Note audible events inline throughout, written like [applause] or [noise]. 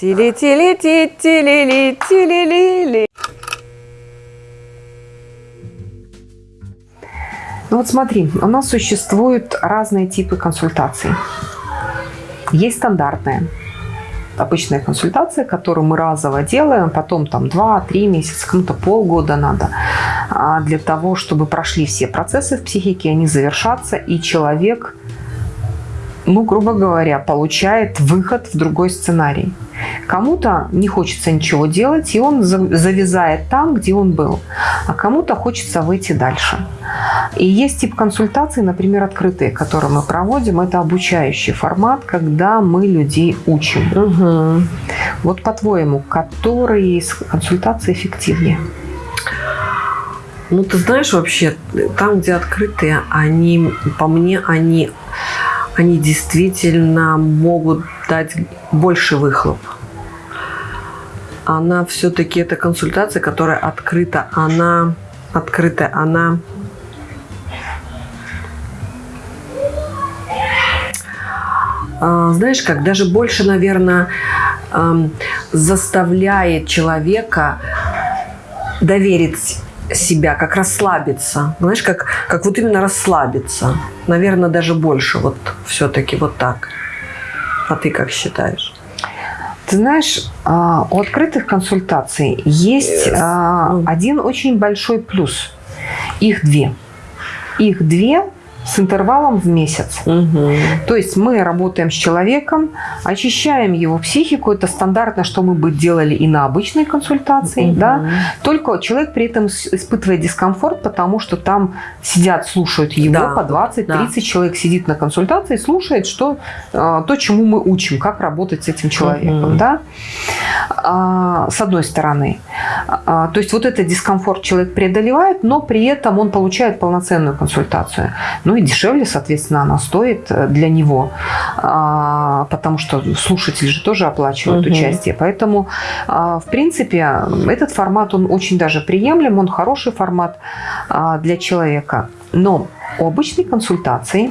Тили-тили-ти-тили-ли-тили-ли-ли. Ну вот смотри, у нас существуют разные типы консультаций. Есть стандартная, обычная консультация, которую мы разово делаем, потом там 2-3 месяца, кому-то полгода надо, а для того, чтобы прошли все процессы в психике, они завершатся, и человек, ну, грубо говоря, получает выход в другой сценарий. Кому-то не хочется ничего делать, и он завязает там, где он был. А кому-то хочется выйти дальше. И есть тип консультаций, например, открытые, которые мы проводим. Это обучающий формат, когда мы людей учим. Угу. Вот по-твоему, которые из консультаций эффективнее? Ну, ты знаешь, вообще, там, где открытые, они, по мне, они, они действительно могут дать больше выхлоп. Она все-таки, это консультация, которая открыта, она открытая, она а, знаешь как, даже больше, наверное, заставляет человека доверить себя, как расслабиться. Знаешь, как, как вот именно расслабиться. Наверное, даже больше вот все-таки вот так. А ты как считаешь? Ты знаешь, а, у открытых консультаций есть yes. Ну. один очень большой плюс. Их две. Их две с интервалом в месяц. Угу. То есть мы работаем с человеком, очищаем его психику. Это стандартно, что мы бы делали и на обычной консультации. Угу. Да? Только человек при этом испытывает дискомфорт, потому что там сидят, слушают его да. по 20-30 да. человек сидит на консультации, слушает, что, а, то, чему мы учим, как работать с этим человеком. Угу. Да? А, с одной стороны. А, то есть вот этот дискомфорт человек преодолевает, но при этом он получает полноценную консультацию. Ну и дешевле, соответственно, она стоит э, для него, а, потому что слушатели же тоже оплачивают угу. участие. Поэтому, а, в принципе, этот формат, он очень даже приемлем, он хороший формат а, для человека. Но у обычной консультации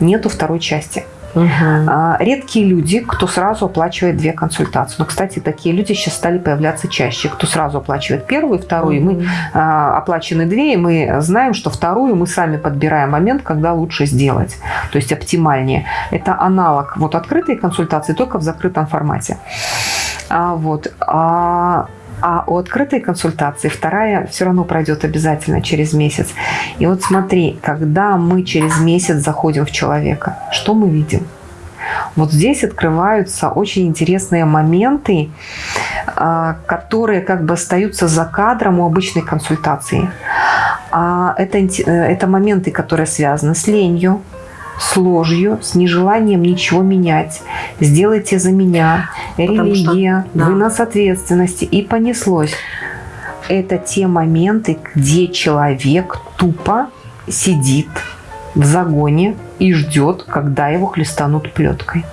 нету второй части. Угу. Редкие люди, кто сразу оплачивает две консультации. Но, кстати, такие люди сейчас стали появляться чаще. Кто сразу оплачивает первую и вторую. Угу. Мы а, оплачены две, и мы знаем, что вторую мы сами подбираем момент, когда лучше сделать. То есть оптимальнее. Это аналог вот открытой консультации, только в закрытом формате. А, вот. А, а у открытой консультации вторая все равно пройдет обязательно через месяц. И вот смотри, когда мы через месяц заходим в человека, что мы видим? Вот здесь открываются очень интересные моменты, а, которые как бы остаются за кадром у обычной консультации. А это, э, это моменты, которые связаны с ленью, с ложью, с нежеланием ничего менять. Сделайте за меня, религия, что, да. вынос ответственности. И понеслось. Это те моменты, где человек тупо сидит в загоне и ждет, когда его хлестанут плеткой.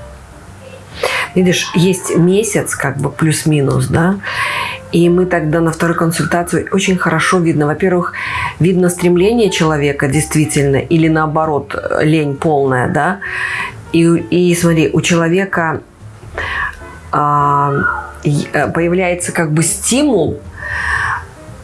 Видишь, есть месяц, как бы плюс-минус, да, и мы тогда на второй консультации очень хорошо видно. Во-первых, видно стремление человека действительно, или наоборот, лень полная, да. И, и смотри, у человека а, появляется как бы стимул,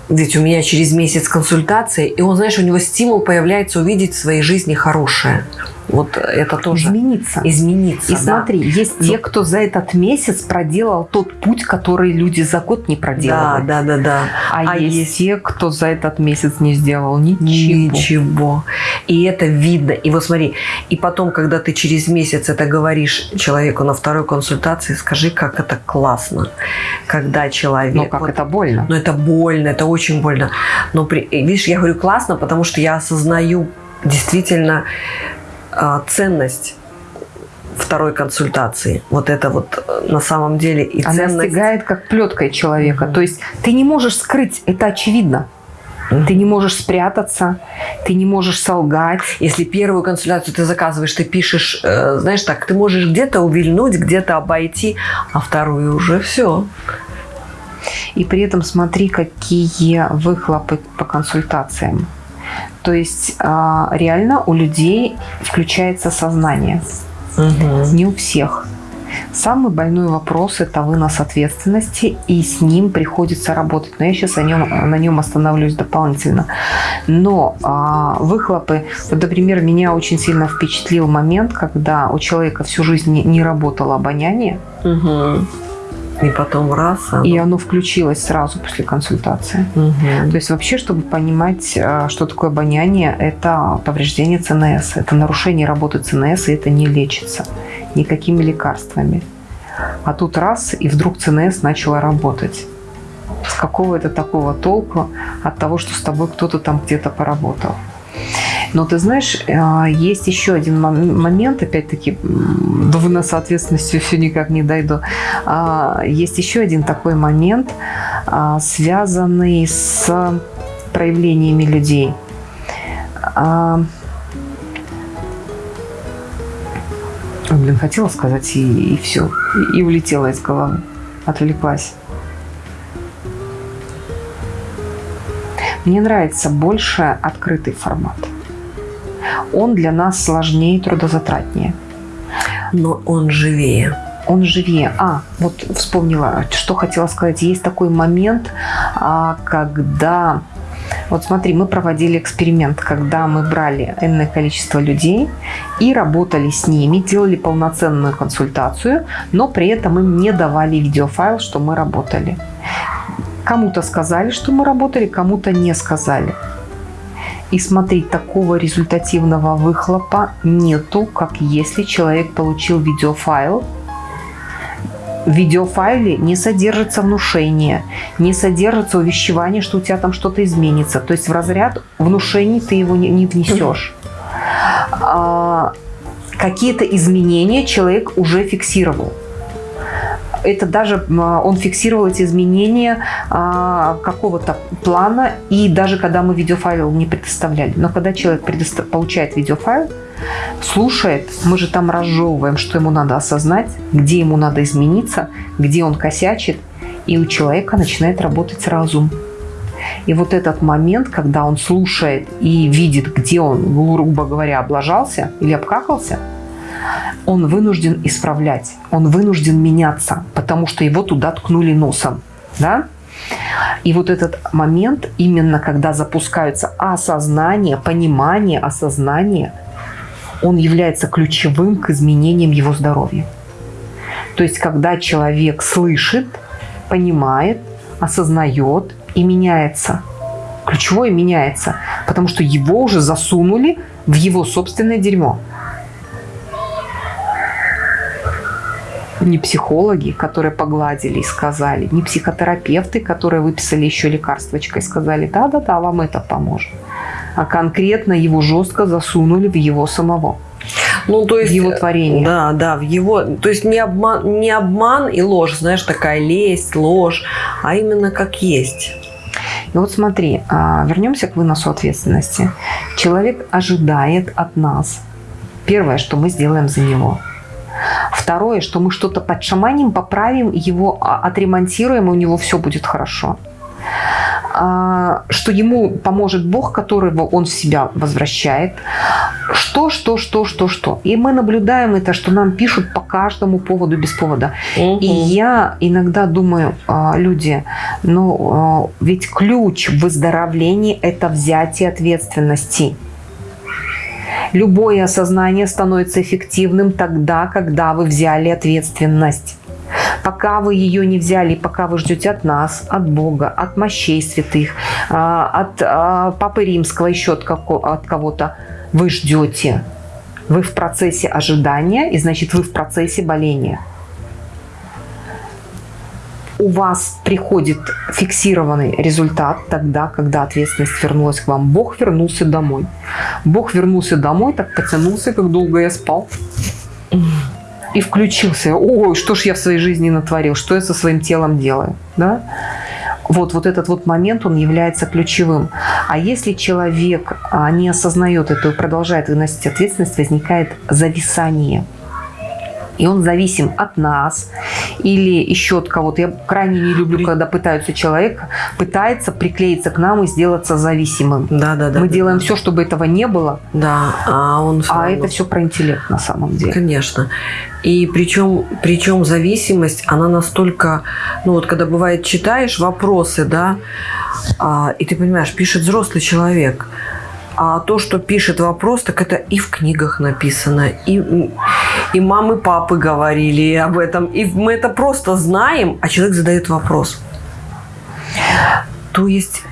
ведь у меня через месяц консультации, и он, знаешь, у него стимул появляется увидеть в своей жизни хорошее. Вот это тоже. Измениться. Измениться, И да. смотри, есть Но... те, кто за этот месяц проделал тот путь, который люди за год не проделали. Да, да, да, да. А, а есть, есть те, кто за этот месяц не сделал ничего. Ничего. И это видно. И вот смотри, и потом, когда ты через месяц это говоришь человеку на второй консультации, скажи, как это классно. Когда человек... Ну, как вот, это больно. Ну, это больно, это очень больно. Но, при, видишь, я говорю классно, потому что я осознаю действительно ценность второй консультации. Вот это вот э, на самом деле и Она ценность. Она стигает как плеткой человека. Mm -hmm. То есть ты не можешь скрыть, это очевидно. Mm -hmm. Ты не можешь спрятаться, ты не можешь солгать. Если первую консультацию ты заказываешь, ты пишешь, э, знаешь так, ты можешь где-то увильнуть, где-то обойти, а вторую уже все. И при этом смотри, какие выхлопы по консультациям. То есть а, реально у людей включается сознание. Угу. Не у всех. Самый больной вопрос – это вынос ответственности, и с ним приходится работать. Но я сейчас о нем, на нем остановлюсь дополнительно. Но а, выхлопы, вот, например, меня очень сильно впечатлил момент, когда у человека всю жизнь не, не работало обоняние. Угу. И потом раз. Оно... И оно включилось сразу после консультации. Угу. То есть вообще, чтобы понимать, а, что такое обоняние, это повреждение ЦНС, это нарушение работы ЦНС, и это не лечится никакими лекарствами. А тут раз, и вдруг ЦНС начала работать. С какого это такого толку от того, что с тобой кто-то там где-то поработал? Но ты знаешь, а, есть еще один момент, опять-таки, до выноса ответственности все никак не дойду. А, есть еще один такой момент, а, связанный с проявлениями людей. Блин, хотела сказать и, и все. И, и улетела из головы. Отвлеклась. Мне нравится больше открытый формат. Он для нас сложнее и трудозатратнее. Но он живее. Он живее. А, вот вспомнила, что хотела сказать. Есть такой момент, а, когда вот смотри, мы проводили эксперимент, когда мы брали энное количество людей и работали с ними, делали полноценную консультацию, но при этом им не давали видеофайл, что мы работали. Кому-то сказали, что мы работали, кому-то не сказали. И смотри, такого результативного выхлопа нету, как если человек получил видеофайл, в видеофайле не содержится внушение, не содержится увещевание, что у тебя там что-то изменится. То есть в разряд внушений ты его не, не внесешь. А, Какие-то изменения человек уже фиксировал это даже он фиксировал эти изменения а, какого-то плана, и даже когда мы видеофайл не предоставляли. Но когда человек получает видеофайл, слушает, мы же там разжевываем, что ему надо осознать, где ему надо измениться, где он косячит, и у человека начинает работать разум. И вот этот момент, когда он слушает и видит, где он, грубо говоря, облажался или обкакался, он вынужден исправлять, он вынужден меняться, потому что его туда ткнули носом. Да? И вот этот момент, именно когда запускаются осознание, понимание, осознание – он является ключевым к изменениям его здоровья. То есть, когда человек слышит, понимает, осознает и меняется. Ключевое меняется, потому что его уже засунули в его собственное дерьмо. Не психологи, которые погладили и сказали, не психотерапевты, которые выписали еще лекарствочкой и сказали, да-да-да, вам это поможет а конкретно его жестко засунули в его самого. Ну, то есть, в его творение. Да, да, в его, то есть не обман, не обман и ложь, знаешь, такая лесть, ложь, а именно как есть. И вот смотри, а, вернемся к выносу ответственности. Человек ожидает от нас. Первое, что мы сделаем за него. Второе, что мы что-то подшаманим, поправим, его а, отремонтируем, и у него все будет хорошо. А, что ему поможет Бог, которого он в себя возвращает. Что, что, что, что, что. И мы наблюдаем это, что нам пишут по каждому поводу без повода. Угу. И я иногда думаю, а, люди, ну ведь ключ в выздоровлении – это взятие ответственности. Любое осознание становится эффективным тогда, когда вы взяли ответственность. Пока вы ее не взяли, пока вы ждете от нас, от Бога, от мощей святых, а, от а, Папы Римского, еще от кого-то, вы ждете. Вы в процессе ожидания, и значит вы в процессе боления. У вас приходит фиксированный результат тогда, когда ответственность вернулась к вам. Бог вернулся домой. Бог вернулся домой, так потянулся, как долго я спал и включился. Ой, что ж я в своей жизни натворил, что я со своим телом делаю. Да? Вот, вот этот вот момент, он является ключевым. А если человек а, не осознает это и продолжает выносить ответственность, возникает зависание. И он зависим от нас или еще от кого-то. Я крайне не люблю, когда пытаются человек пытается приклеиться к нам и сделаться зависимым. Да, да, да. Мы да, делаем да. все, чтобы этого не было. Да, а он всё А равно- это все про интеллект на самом деле. Конечно. И причем, причем зависимость, она настолько, ну вот когда бывает читаешь вопросы, да, а, и ты понимаешь, пишет взрослый человек, а то, что пишет вопрос, так это и в книгах написано, и, и мамы, папы говорили об этом, и мы это просто знаем, а человек задает вопрос. То есть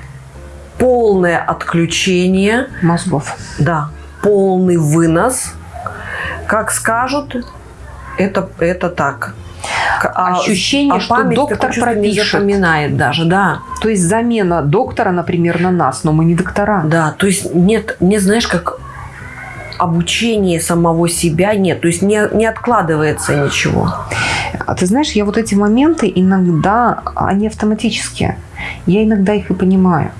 полное отключение Мозгов. да, полный вынос. Как скажут, это, это так. А- Ощущение, что память доктор пропишет. запоминает даже, да. То есть замена доктора, например, на нас, но мы не доктора. Да, то есть нет, не знаешь, как обучение самого себя нет, то есть не, не откладывается ничего. А ты знаешь, я вот эти моменты иногда, они автоматические. Я иногда их и понимаю.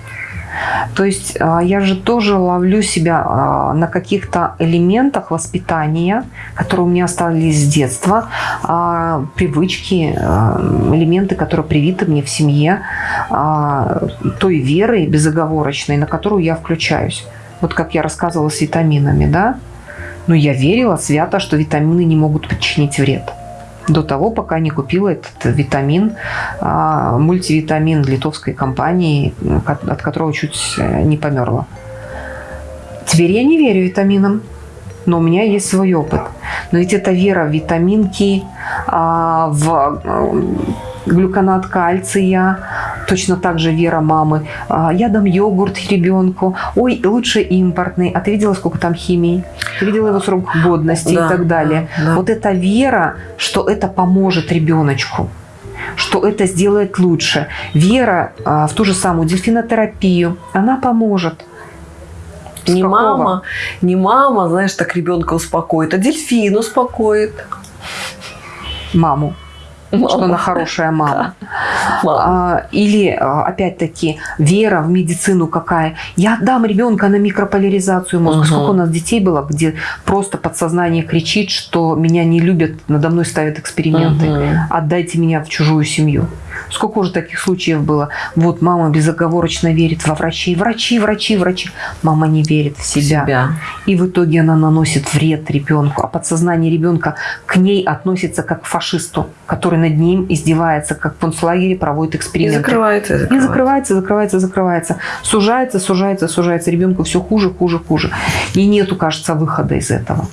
То есть а, я же тоже ловлю себя а, на каких-то элементах воспитания, которые у меня остались с детства, а, привычки, элементы, которые привиты мне в семье, той веры безоговорочной, на которую я включаюсь. Вот как я рассказывала с витаминами, да? Но я верила свято, что витамины не могут причинить вред до того, пока не купила этот витамин, а, мультивитамин литовской компании, ко- от которого чуть э, не померла. Теперь я не верю витаминам, но у меня есть свой опыт. Но ведь это вера в витаминки, а, в э, глюконат кальция, точно так же вера мамы. А, Я дам йогурт ребенку. Ой, лучше импортный. А ты видела, сколько там химии? Ты видела его срок годности Да, и так далее. да, да. Вот эта вера, что это поможет ребеночку что это сделает лучше. Вера а, в ту же самую дельфинотерапию, она поможет. С Не какого? мама, не мама, знаешь, так ребенка успокоит, а дельфин успокоит. Маму, что Мама. она хорошая мама. Мама. А, Или, а, опять-таки, вера в медицину какая. Я отдам ребенка на микрополяризацию мозга. Мгм. Сколько у нас детей было, где просто подсознание кричит, что меня не любят, надо мной ставят эксперименты. Мгм. Отдайте меня в чужую семью. Сколько уже таких случаев было? Вот мама безоговорочно верит во врачей. Врачи, врачи, врачи. Мама не верит в себя. Себя. И в итоге она наносит вред ребенку. А подсознание ребенка к ней относится как к фашисту, который над ним издевается, как в концлагере проводит И эксперименты. закрывается, и И закрывается. закрывается, закрывается, закрывается. Сужается, сужается, сужается. Ребенку все хуже, хуже, хуже. И нету, кажется, выхода из этого.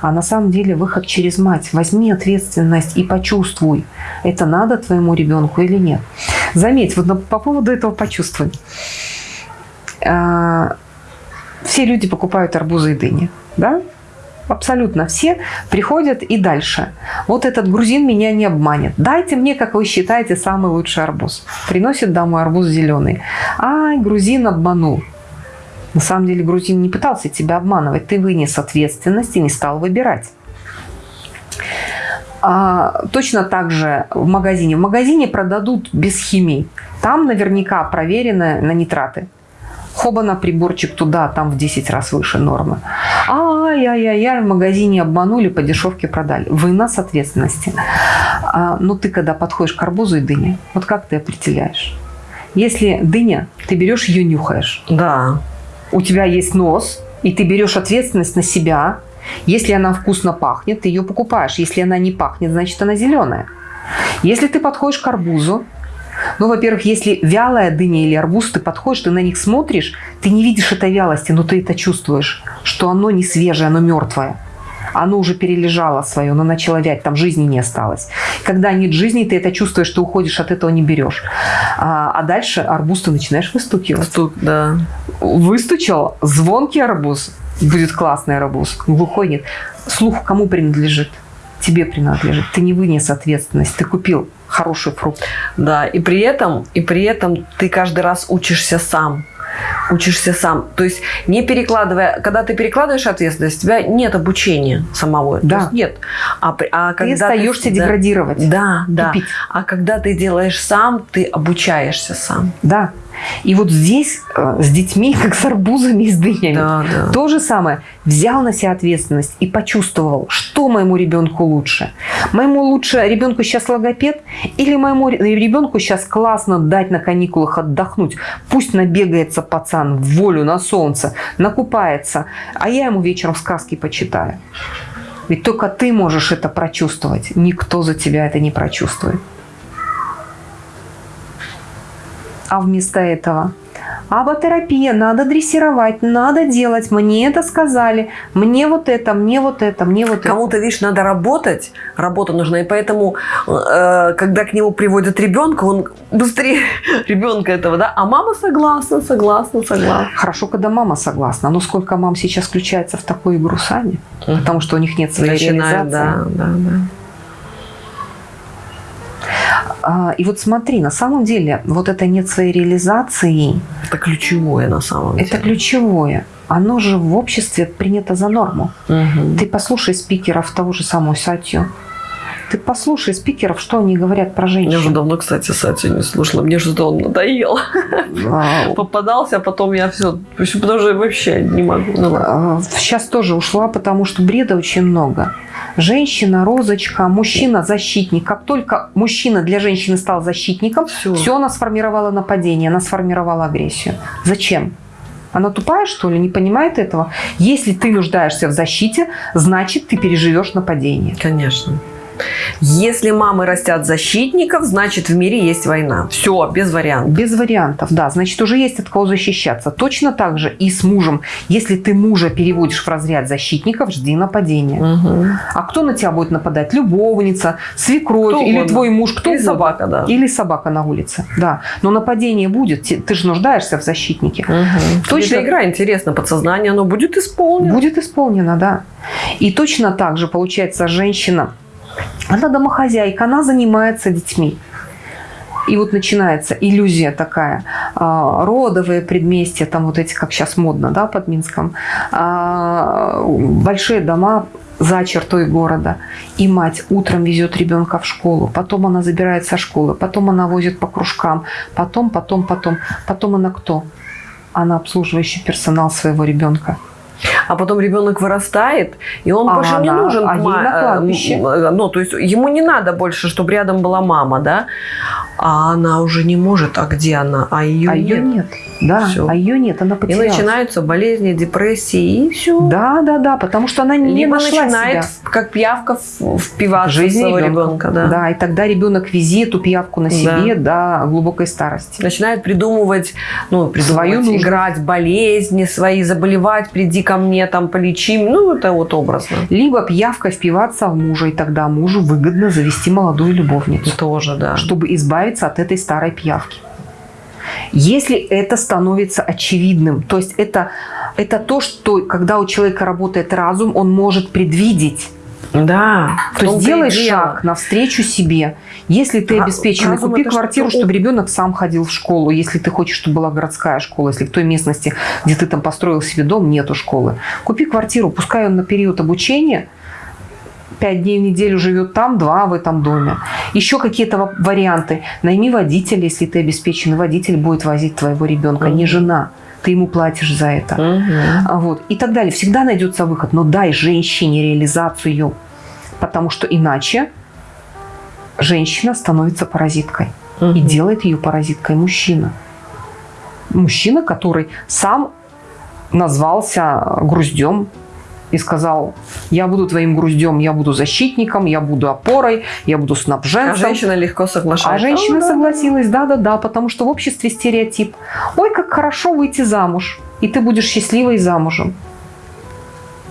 А на самом деле выход через мать. Возьми ответственность и почувствуй, это надо твоему ребенку или нет. Заметь, вот по поводу этого почувствуй. А, Все люди покупают арбузы и дыни, да? Абсолютно все приходят и дальше. Вот этот грузин меня не обманет. Дайте мне, как вы считаете, самый лучший арбуз. Приносит домой арбуз зеленый. Ай, грузин обманул. На самом деле грузин не пытался тебя обманывать. Ты вынес ответственность и не стал выбирать. А, точно так же в магазине. В магазине продадут без химии. Там наверняка проверено на нитраты. Хобана приборчик туда, там в 10 раз выше нормы. Ай-яй-яй, в магазине обманули, по дешевке продали. Вынос ответственности. А, ну ты когда подходишь к арбузу и дыне, вот как ты определяешь? Если дыня, ты берешь ее нюхаешь. Да. У тебя есть нос, и ты берешь ответственность на себя. Если она вкусно пахнет, ты ее покупаешь. Если она не пахнет, значит она зеленая. Если ты подходишь к арбузу, ну, во-первых, если вялая дыня или арбуз, ты подходишь, ты на них смотришь, ты не видишь этой вялости, но ты это чувствуешь, что оно не свежее, оно мертвое. Оно уже перележало свое, оно начало вять, там жизни не осталось. Когда нет жизни, ты это чувствуешь, ты уходишь от этого, не берешь. А, а дальше арбуз ты начинаешь выстукивать. Стук, да. Выстучал, звонкий арбуз, будет классный арбуз, глухой нет. Слух кому принадлежит? Тебе принадлежит. Ты не вынес ответственность, ты купил хороший фрукт. Да, и при этом, и при этом ты каждый раз учишься сам. Учишься сам. То есть не перекладывая, когда ты перекладываешь ответственность, у тебя нет обучения самого. То Да. есть нет. А, а Ты когда остаешься да, деградировать. Да, да. Тупить. А когда ты делаешь сам, ты обучаешься сам. Да. И вот здесь э, с детьми, [laughs] как с арбузами и с дынями. Да, да. То же самое. Взял на себя ответственность и почувствовал, что моему ребенку лучше. Моему лучше ребенку сейчас логопед или моему ребенку сейчас классно дать на каникулах отдохнуть. Пусть набегается пацан в волю на солнце, накупается, а я ему вечером сказки почитаю. Ведь только ты можешь это прочувствовать. Никто за тебя это не прочувствует. А вместо этого аботерапия, надо дрессировать, надо делать, мне это сказали, мне вот это, мне вот это, мне вот это. Кому-то, видишь, надо работать, работа нужна, и поэтому, э, когда к нему приводят ребенка, он быстрее [laughs] ребенка этого, да, а мама согласна, согласна, согласна. Хорошо, когда мама согласна, но сколько мам сейчас включается в такую игру сами, потому что у них нет своей Начинают, реализации. Да, да, да. А, и вот смотри, на самом деле, вот это нет своей реализации. Это ключевое на самом деле. Это ключевое. Оно же в обществе принято за норму. Угу. Ты послушай спикеров того же самого Сатью. Ты послушай спикеров, что они говорят про женщин. Я уже давно, кстати, Сатью не слушала. Мне что-то он надоел. Вау. [laughs] Попадался, а потом я все... Потому что вообще не могу. Ну, Сейчас тоже ушла, потому что бреда очень много женщина, розочка, мужчина, защитник. Как только мужчина для женщины стал защитником, все, все она сформировала нападение, она сформировала агрессию. Зачем? Она тупая, что ли, не понимает этого? Если ты нуждаешься в защите, значит, ты переживешь нападение. Конечно. Если мамы растят защитников, значит в мире есть война. Все, без вариантов. Без вариантов, да. Значит, уже есть от кого защищаться. Точно так же и с мужем. Если ты мужа переводишь в разряд защитников, жди нападения. Угу. А кто на тебя будет нападать? Любовница, свекровь кто или угодно. твой муж? Кто или угодно. собака, да. Или собака на улице, да. Но нападение будет. Ты же нуждаешься в защитнике. Угу. Точно. Эта игра интересна, подсознание, оно будет исполнено. Будет исполнено, да. И точно так же, получается, женщина она домохозяйка, она занимается детьми. И вот начинается иллюзия такая, а, родовые предместья, там вот эти, как сейчас модно, да, под Минском, а, большие дома за чертой города. И мать утром везет ребенка в школу, потом она забирает со школы, потом она возит по кружкам, потом, потом, потом. Потом она кто? Она обслуживающий персонал своего ребенка. А потом ребенок вырастает, и он а, больше да. не нужен. А ей на кладбище. Ну, то есть ему не надо больше, чтобы рядом была мама, да? А она уже не может. А где она? А ее а нет. Ее нет. Да, все. а ее нет, она потерялась. И начинаются болезни, депрессии, и все. Да, да, да, потому что она не Либо нашла начинает, себя. как пьявка, впиваться в своего ребенка. да. да, и тогда ребенок вези эту пьявку на себе да. до глубокой старости. Начинает придумывать, ну, придумывать, Свою играть, болезни свои, заболевать, приди ко мне, там, полечи. Ну, это вот образно. Либо пьявка впиваться в мужа, и тогда мужу выгодно завести молодую любовницу. Тоже, да. Чтобы избавиться от этой старой пьявки. Если это становится очевидным, то есть это, это то, что когда у человека работает разум, он может предвидеть. Да. То есть делай шаг навстречу себе. Если ты обеспеченный, купи квартиру, что... чтобы ребенок сам ходил в школу. Если ты хочешь, чтобы была городская школа, если в той местности, где ты там построил себе дом, нету школы. Купи квартиру, пускай он на период обучения – пять дней в неделю живет там, два в этом доме. Еще какие-то варианты. Найми водителя, если ты обеспеченный водитель, будет возить твоего ребенка, угу. не жена. Ты ему платишь за это. Угу. Вот. И так далее. Всегда найдется выход. Но дай женщине реализацию. Потому что иначе женщина становится паразиткой. Угу. И делает ее паразиткой мужчина. Мужчина, который сам назвался груздем, и сказал, я буду твоим груздем, я буду защитником, я буду опорой, я буду снабженцем. А женщина легко соглашается. А женщина согласилась, да-да-да, потому что в обществе стереотип. Ой, как хорошо выйти замуж, и ты будешь счастливой замужем.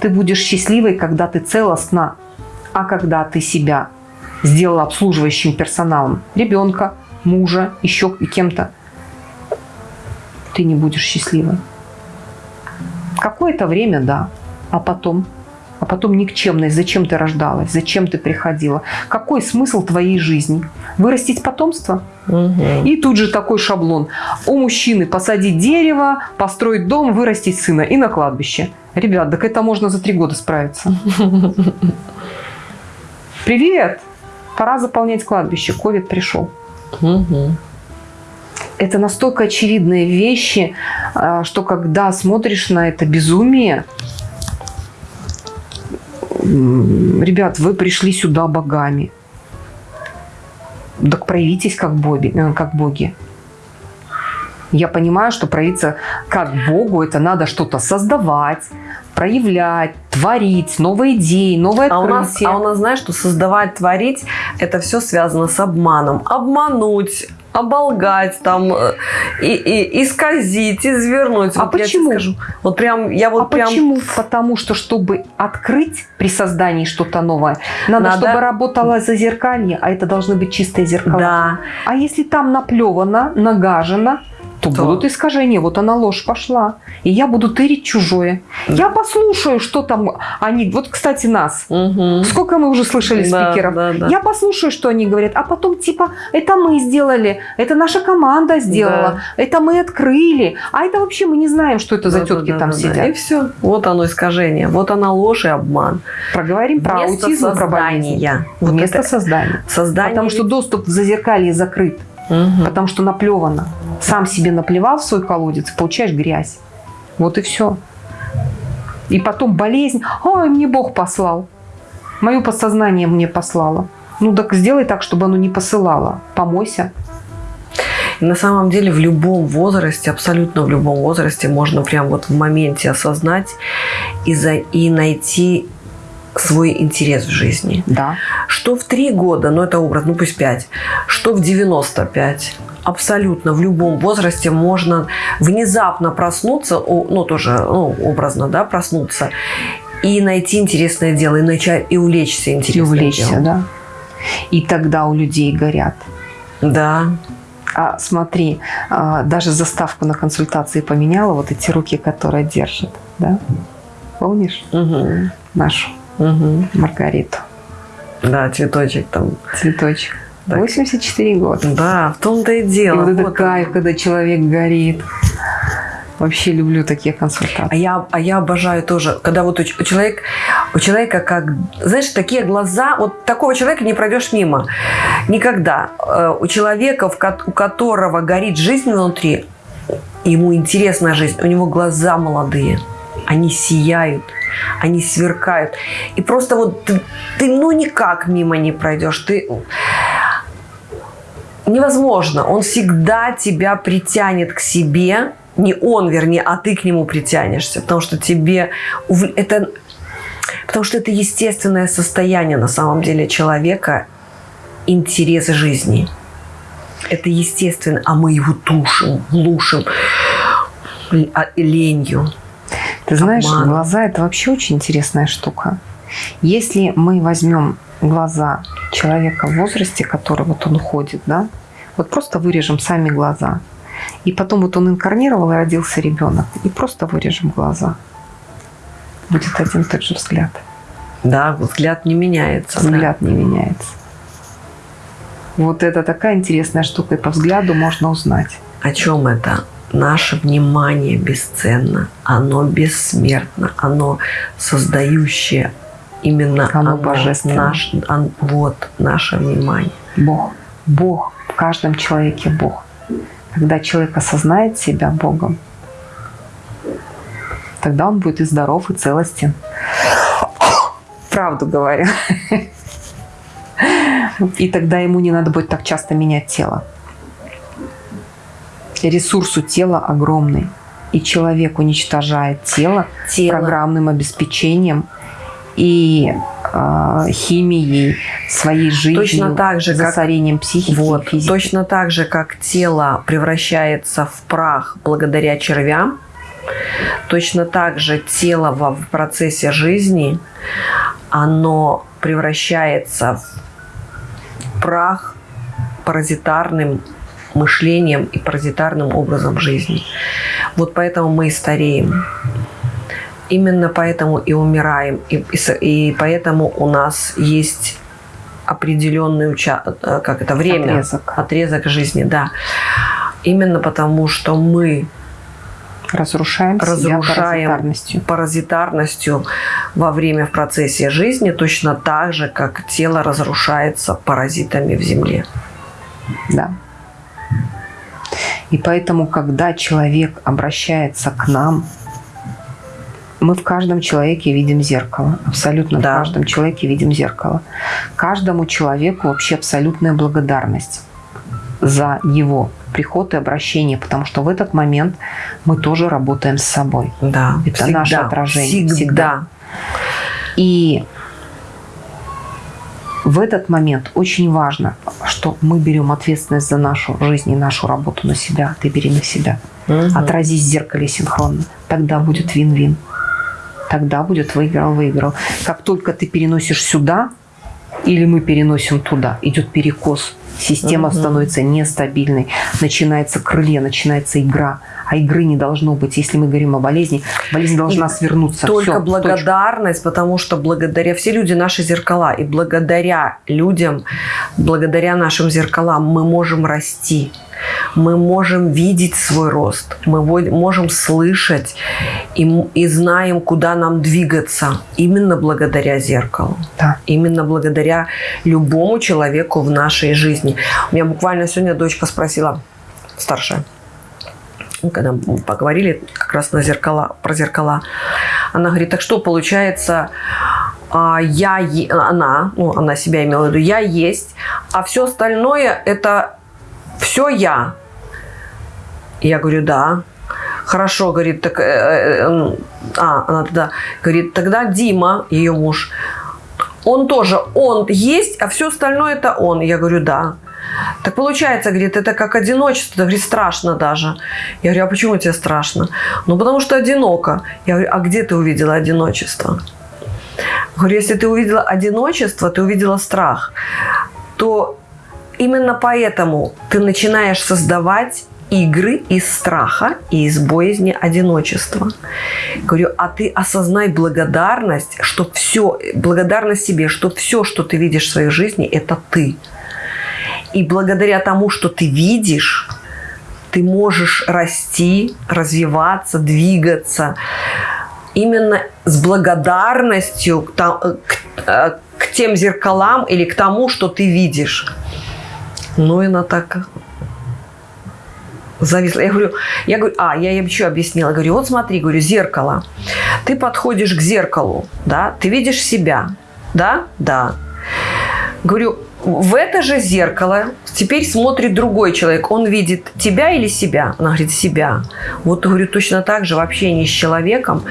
Ты будешь счастливой, когда ты целостна, а когда ты себя сделала обслуживающим персоналом, ребенка, мужа, еще кем-то, ты не будешь счастливой. Какое-то время, да, а потом? А потом никчемность. Зачем ты рождалась? Зачем ты приходила? Какой смысл твоей жизни? Вырастить потомство? Угу. И тут же такой шаблон. У мужчины посадить дерево, построить дом, вырастить сына и на кладбище. Ребят, так это можно за три года справиться. [laughs] Привет! Пора заполнять кладбище. Ковид пришел. Угу. это настолько очевидные вещи, а, что когда смотришь на это безумие, ребят, вы пришли сюда богами. Так проявитесь как боги. Э, как боги. Я понимаю, что проявиться как Богу, это надо что-то создавать, проявлять, творить, новые идеи, новые а открытия. У нас, а у нас, знаешь, что создавать, творить, это все связано с обманом. Обмануть, оболгать, там, э, и, и, исказить, извернуть. А вот почему? Я скажу, вот прям, я вот а прям... почему? Потому что, чтобы открыть при создании что-то новое, надо, надо, чтобы работало зазеркалье, а это должны быть чистые зеркала. Да. А если там наплевано, нагажено, то, то будут искажения. Вот она ложь пошла. И я буду тырить чужое. Я послушаю, что там они... Вот, кстати, нас. Угу. Сколько мы уже слышали да, спикеров. Да, да. Я послушаю, что они говорят. А потом, типа, это мы сделали. Это наша команда сделала. Да. Это мы открыли. А это вообще мы не знаем, что это да, за тетки да, там да, сидят. Да. И все. Вот оно искажение. Вот она ложь и обман. Проговорим про аутизм создания. про болезнь. Вот Вместо это... создания. Создание. Потому что доступ в зазеркалье закрыт. Угу. Потому что наплевано. Сам себе наплевал в свой колодец, получаешь грязь. Вот и все. И потом болезнь. Ой, мне Бог послал. Мое подсознание мне послало. Ну так сделай так, чтобы оно не посылало. Помойся. На самом деле в любом возрасте, абсолютно в любом возрасте можно прям вот в моменте осознать и, за, и найти свой интерес в жизни. Да. Что в три года, ну это образ, ну пусть пять, что в 95, абсолютно в любом возрасте можно внезапно проснуться, ну тоже ну, образно, да, проснуться и найти интересное дело, и начать и увлечься интересным И увлечься, делом. да. И тогда у людей горят. Да. А смотри, а, даже заставку на консультации поменяла, вот эти руки, которые держат, да? Помнишь? Угу. Нашу угу. Маргариту. Да, цветочек там. Цветочек. Так. 84 года. Да, в том-то и дело. И вот это вот кайф, он. когда человек горит. Вообще люблю такие консультации. А я, а я обожаю тоже, когда вот у, у, человека, у человека как, знаешь, такие глаза, вот такого человека не пройдешь мимо. Никогда. Э, у человека, у которого горит жизнь внутри, ему интересна жизнь, у него глаза молодые, они сияют они сверкают. И просто вот ты, ты ну никак мимо не пройдешь. Ты невозможно. Он всегда тебя притянет к себе. Не он, вернее, а ты к нему притянешься. Потому что тебе... Это, потому что это естественное состояние на самом деле человека, интерес жизни. Это естественно, а мы его тушим, глушим а, ленью. Ты знаешь, Обман. глаза – это вообще очень интересная штука. Если мы возьмем глаза человека в возрасте, который вот он ходит, да, вот просто вырежем сами глаза. И потом вот он инкарнировал и родился ребенок. И просто вырежем глаза. Будет один и тот же взгляд. Да, взгляд не меняется. Взгляд да. не меняется. Вот это такая интересная штука, и по взгляду можно узнать. О чем это? Наше внимание бесценно, оно бессмертно, оно создающее именно оно, оно божественное. Наш, он, вот наше внимание. Бог. Бог. В каждом человеке Бог. Когда человек осознает себя Богом, тогда он будет и здоров, и целостен. Правду говорю. И тогда ему не надо будет так часто менять тело ресурс у тела огромный. И человек уничтожает тело, тело. программным обеспечением и э, химией, своей жизнью, точно так же, засорением как, психики вот, Точно так же, как тело превращается в прах благодаря червям, точно так же тело в процессе жизни, оно превращается в прах паразитарным мышлением и паразитарным образом жизни. Вот поэтому мы и стареем. Именно поэтому и умираем. И, и, и поэтому у нас есть определенный уча э, как это, время, отрезок. отрезок жизни. Да. Именно потому, что мы разрушаем, разрушаем паразитарностью. паразитарностью во время в процессе жизни, точно так же, как тело разрушается паразитами в земле. Да. И поэтому, когда человек обращается к нам, мы в каждом человеке видим зеркало. Абсолютно да. в каждом человеке видим зеркало. Каждому человеку вообще абсолютная благодарность за его приход и обращение, потому что в этот момент мы тоже работаем с собой. Да, Это всегда, наше отражение. Всегда. всегда. И в этот момент очень важно, что мы берем ответственность за нашу жизнь и нашу работу на себя. Ты бери на себя. Угу. Отразись в зеркале синхронно. Тогда будет вин-вин. Тогда будет выиграл-выиграл. Как только ты переносишь сюда, или мы переносим туда, идет перекос. Система угу. становится нестабильной. Начинается крылья, начинается игра а игры не должно быть. Если мы говорим о болезни, болезнь должна свернуться. Только Все, благодарность, точка. потому что благодаря все люди наши зеркала, и благодаря людям, благодаря нашим зеркалам мы можем расти. Мы можем видеть свой рост, мы можем слышать и, и знаем, куда нам двигаться. Именно благодаря зеркалу. Да. Именно благодаря любому человеку в нашей жизни. У меня буквально сегодня дочка спросила, старшая, когда мы поговорили как раз на зеркала, про зеркала, она говорит, так что получается, а, я, она, ну, она себя имела в виду, я есть, а все остальное это все я. Я говорю, да. Хорошо, говорит, так, э, э, а, она тогда говорит, тогда Дима, ее муж, он тоже, он есть, а все остальное это он. Я говорю, да. Так получается, говорит, это как одиночество. Говорит, страшно даже. Я говорю, а почему тебе страшно? Ну, потому что одиноко. Я говорю, а где ты увидела одиночество? Говорю, если ты увидела одиночество, ты увидела страх, то именно поэтому ты начинаешь создавать игры из страха и из боязни одиночества. Говорю, а ты осознай благодарность, что все, благодарность себе, что все, что ты видишь в своей жизни, это ты. И благодаря тому, что ты видишь, ты можешь расти, развиваться, двигаться именно с благодарностью к, к, э, к тем зеркалам или к тому, что ты видишь. Ну, она так зависла. Я говорю, я говорю, а, я ей еще объяснила. Говорю, вот смотри, говорю, зеркало. Ты подходишь к зеркалу, да, ты видишь себя, да, да. Говорю, в это же зеркало теперь смотрит другой человек. Он видит тебя или себя? Она говорит, себя. Вот, говорю, точно так же в общении с человеком.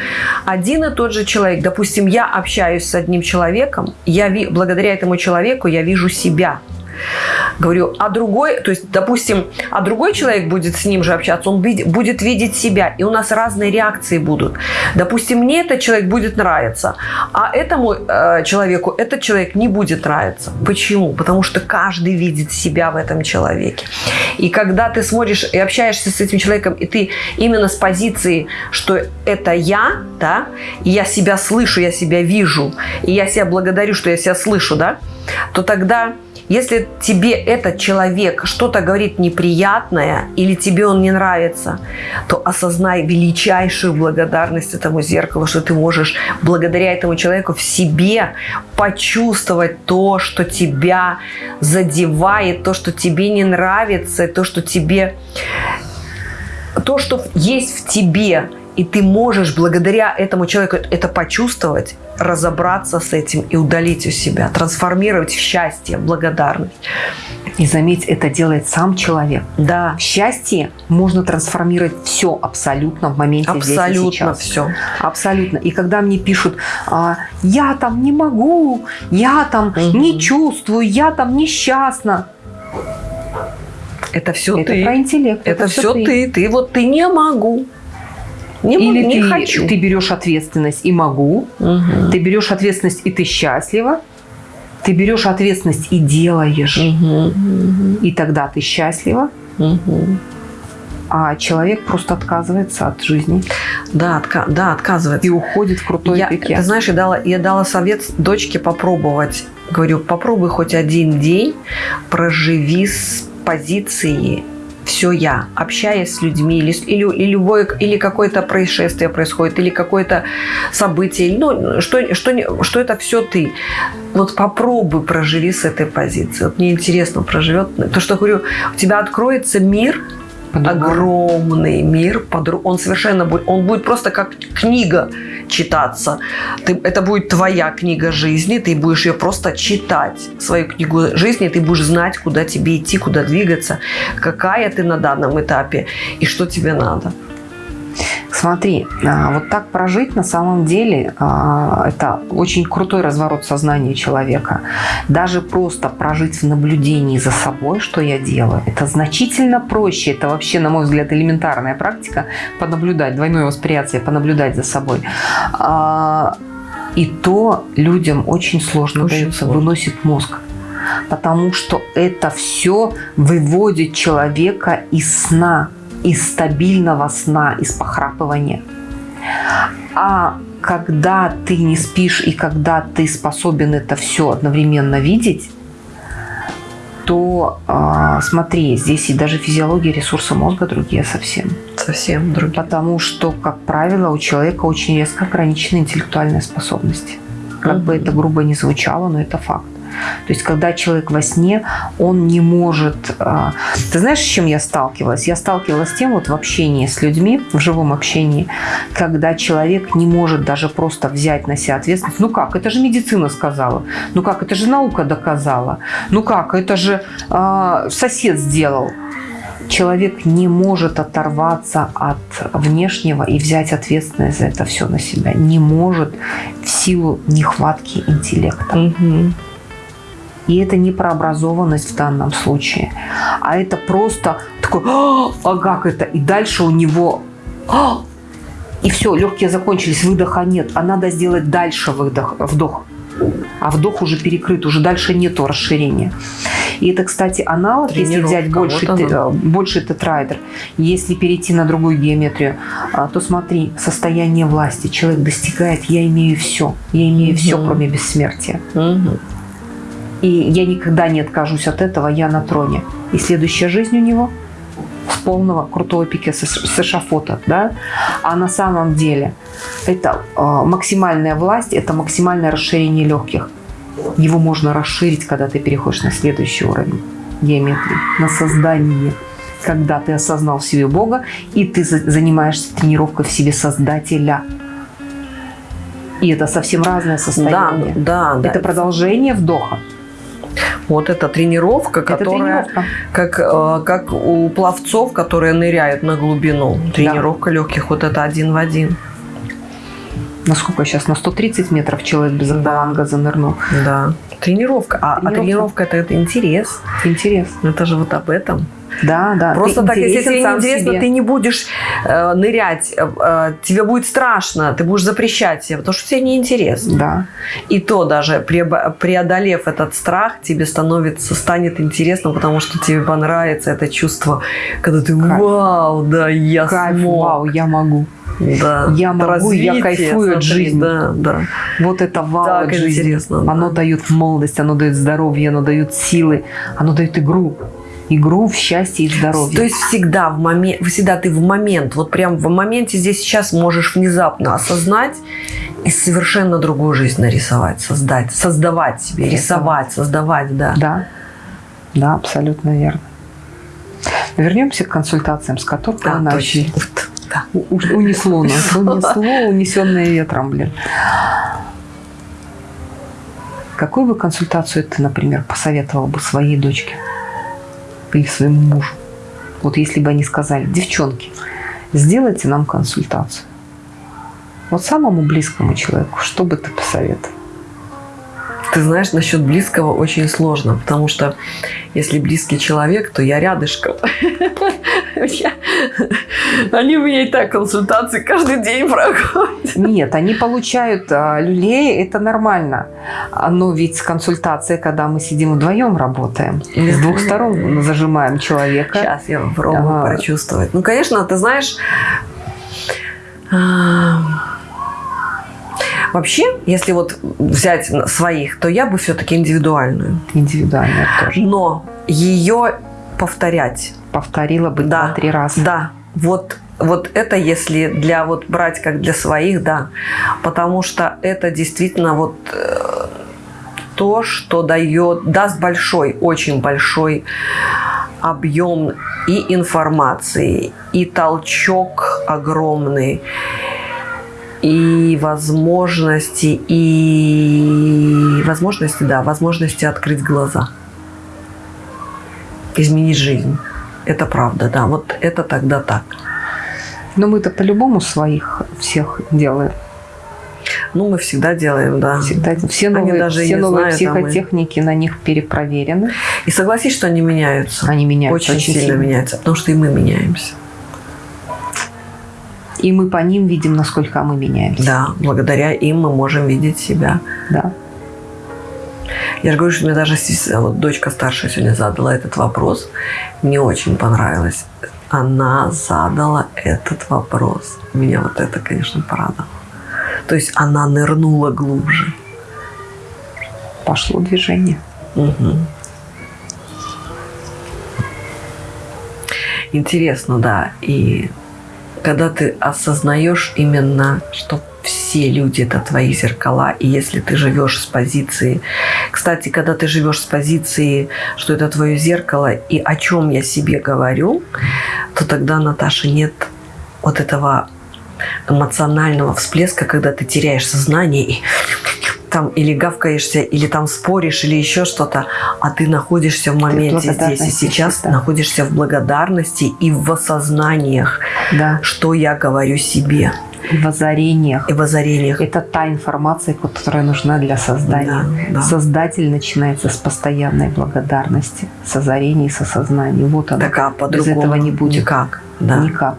Один и тот же человек. Допустим, я общаюсь с одним человеком, я, благодаря этому человеку я вижу себя. Говорю, а другой, то есть, допустим, а другой человек будет с ним же общаться, он будет видеть себя, и у нас разные реакции будут. Допустим, мне этот человек будет нравиться, а этому э, человеку этот человек не будет нравиться. Почему? Потому что каждый видит себя в этом человеке. И когда ты смотришь и общаешься с этим человеком, и ты именно с позиции, что это я, да, и я себя слышу, я себя вижу, и я себя благодарю, что я себя слышу, да, то тогда если тебе этот человек что-то говорит неприятное или тебе он не нравится, то осознай величайшую благодарность этому зеркалу, что ты можешь благодаря этому человеку в себе почувствовать то, что тебя задевает, то, что тебе не нравится, то, что тебе то, что есть в тебе, и ты можешь благодаря этому человеку это почувствовать, разобраться с этим и удалить у себя, трансформировать в счастье, благодарность. И заметь, это делает сам человек. Да. Счастье можно трансформировать все абсолютно в моменте абсолютно здесь и сейчас. все. Абсолютно. И когда мне пишут, а, я там не могу, я там угу. не чувствую, я там несчастна. Это все это ты. про интеллект. Это, это все ты. ты. Ты вот ты не могу. Не, Или не ты, хочу. ты берешь ответственность и могу, угу. ты берешь ответственность и ты счастлива, ты берешь ответственность и делаешь, угу. и тогда ты счастлива. Угу. А человек просто отказывается от жизни. Да, отка да отказывается. И уходит в крутой я, пике. Ты знаешь, я дала, я дала совет дочке попробовать. Говорю, попробуй хоть один день, проживи с позиции все я, общаясь с людьми, или, или, или, любое, или какое-то происшествие происходит, или какое-то событие, ну, что, что, что это все ты. Вот попробуй проживи с этой позиции. Вот мне интересно, проживет. То, что говорю, у тебя откроется мир, огромный мир, он совершенно будет, он будет просто как книга читаться. Ты, это будет твоя книга жизни, ты будешь ее просто читать, свою книгу жизни, ты будешь знать, куда тебе идти, куда двигаться, какая ты на данном этапе и что тебе надо. Смотри, а, вот так прожить на самом деле а, это очень крутой разворот сознания человека. Даже просто прожить в наблюдении за собой, что я делаю, это значительно проще. Это вообще, на мой взгляд, элементарная практика понаблюдать, двойное восприятие, понаблюдать за собой. А, и то людям очень сложно очень дается, сложно. выносит мозг потому что это все выводит человека из сна из стабильного сна, из похрапывания. А когда ты не спишь и когда ты способен это все одновременно видеть, то э, смотри, здесь и даже физиология ресурса мозга другие совсем. Совсем другие. Потому что, как правило, у человека очень резко ограничены интеллектуальные способности. Как mm -hmm. бы это грубо не звучало, но это факт. То есть, когда человек во сне, он не может... А, ты знаешь, с чем я сталкивалась? Я сталкивалась с тем вот в общении с людьми, в живом общении, когда человек не может даже просто взять на себя ответственность. Ну как, это же медицина сказала. Ну как, это же наука доказала. Ну как, это же э, сосед сделал человек не может оторваться от внешнего и взять ответственность за это все на себя. Не может в силу нехватки интеллекта. Угу. И это не про образованность в данном случае, а это просто такой, а как это? И дальше у него, «А!» и все, легкие закончились, выдоха нет, а надо сделать дальше выдох, вдох. А вдох уже перекрыт, уже дальше нету расширения. И это, кстати, аналог, если взять больше, э, больше тетрайдер, если перейти на другую геометрию, а, то смотри, состояние власти. Человек достигает, я имею все. Я имею угу. все, кроме бессмертия. Угу. И я никогда не откажусь от этого, я на троне. И следующая жизнь у него с полного крутого пика с эшафота. Да? А на самом деле это э, максимальная власть, это максимальное расширение легких. Его можно расширить, когда ты переходишь на следующий уровень геометрии, на создание когда ты осознал в себе Бога, и ты занимаешься тренировкой в себе Создателя. И это совсем разное состояние. Да, да, это да. продолжение вдоха. Вот эта тренировка, это которая тренировка. Как, э, как у пловцов, которые ныряют на глубину. Тренировка да. легких, вот это один в один. Насколько сейчас? На 130 метров человек без акваланга занырнул. Да. Тренировка. А тренировка, а тренировка это, это интерес. Интерес. Это же вот об этом. Да, да. Просто ты так, если тебе интересно, себе. ты не будешь э, нырять, э, э, тебе будет страшно, ты будешь запрещать себе, потому что тебе неинтересно. Да. И то даже преодолев этот страх, тебе становится, станет интересно, потому что тебе понравится это чувство, когда ты Кайф. вау, да, я Кайф, смог. вау, я могу. Да. Я могу, Развитие, я кайфую смотри, от жизни. Да, да. Вот это вау так от жизни. Интересно, оно да. дает молодость, оно дает здоровье, оно дает силы, оно дает игру игру в счастье и здоровье. То есть всегда в момент, всегда ты в момент, вот прям в моменте здесь сейчас можешь внезапно осознать и совершенно другую жизнь нарисовать, создать, создавать себе, рисовать, создавать, да. Да, да, абсолютно верно. Вернемся к консультациям, с которых да, мы начали. Да. Унесло нас, унесло, унесенное ветром, блин. Какую бы консультацию ты, например, посоветовал бы своей дочке? Или своему мужу. Вот если бы они сказали, девчонки, сделайте нам консультацию. Вот самому близкому человеку, что бы ты посоветовал? Ты знаешь, насчет близкого очень сложно, потому что если близкий человек, то я рядышком. [laughs] Они у меня и так консультации каждый день проходят. Нет, они получают а, люлей, это нормально. Но ведь консультация, когда мы сидим вдвоем работаем, с двух сторон зажимаем человека. Сейчас я попробую прочувствовать. Ну, конечно, ты знаешь... Вообще, если вот взять своих, то я бы все-таки индивидуальную. Индивидуальную тоже. Но ее повторять. Повторила бы да, два-три раза. Да. Вот вот это если для вот брать как для своих, да, потому что это действительно вот э, то, что дает, даст большой, очень большой объем и информации, и толчок огромный, и возможности, и возможности, да, возможности открыть глаза, изменить жизнь. Это правда, да. Вот это тогда так. Но мы-то по-любому своих всех делаем. Ну, мы всегда делаем, да. Всегда. Все новые, даже все новые знают, психотехники а мы... на них перепроверены. И согласись, что они меняются. Они меняются. Очень, очень сильно, сильно меняются, потому что и мы меняемся. И мы по ним видим, насколько мы меняемся. Да, благодаря им мы можем видеть себя. Да. Я же говорю, что мне даже вот дочка старшая сегодня задала этот вопрос. Мне очень понравилось. Она задала этот вопрос. Меня вот это, конечно, порадовало. То есть она нырнула глубже. Пошло движение. Угу. Интересно, да. И когда ты осознаешь именно, что все люди это твои зеркала, и если ты живешь с позиции... Кстати, когда ты живешь с позиции, что это твое зеркало, и о чем я себе говорю, то тогда, Наташа, нет вот этого эмоционального всплеска, когда ты теряешь сознание и там или гавкаешься, или там споришь, или еще что-то, а ты находишься в моменте здесь и сейчас, да. находишься в благодарности и в осознаниях, да. что я говорю себе. И в озарениях. И в озарениях. Это та информация, которая нужна для создания. Да, да. Создатель начинается с постоянной благодарности, с озарений, с осознаний. Вот она. Так, а Без этого не будет. Никак. Да. Никак.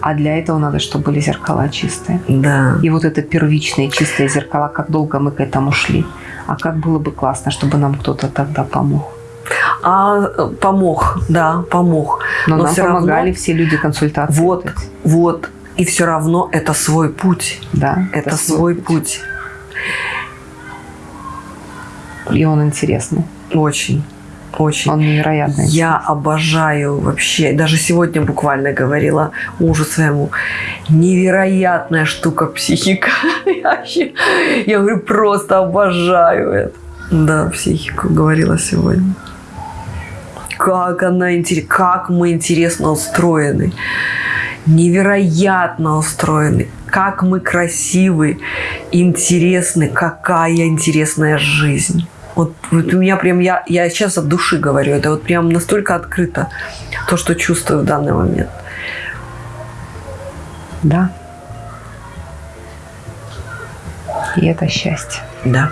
А для этого надо, чтобы были зеркала чистые. Да. И вот это первичные чистые зеркала, как долго мы к этому шли. А как было бы классно, чтобы нам кто-то тогда помог. А помог, да, помог. Но, Но нам помогали равно... все люди консультации. Вот, вот. И все равно это свой путь. Да. Это, это свой путь. путь. И он интересный. Очень. Очень. Он невероятный. Я обожаю вообще. Даже сегодня буквально говорила мужу своему. Невероятная штука психика. [laughs] Я, вообще, я говорю, просто обожаю это. Да, психику говорила сегодня. Как она интересна, как мы интересно устроены. Невероятно устроены. Как мы красивы, интересны. Какая интересная жизнь. Вот, вот у меня прям, я, я сейчас от души говорю, это вот прям настолько открыто, то, что чувствую в данный момент. Да. И это счастье. Да.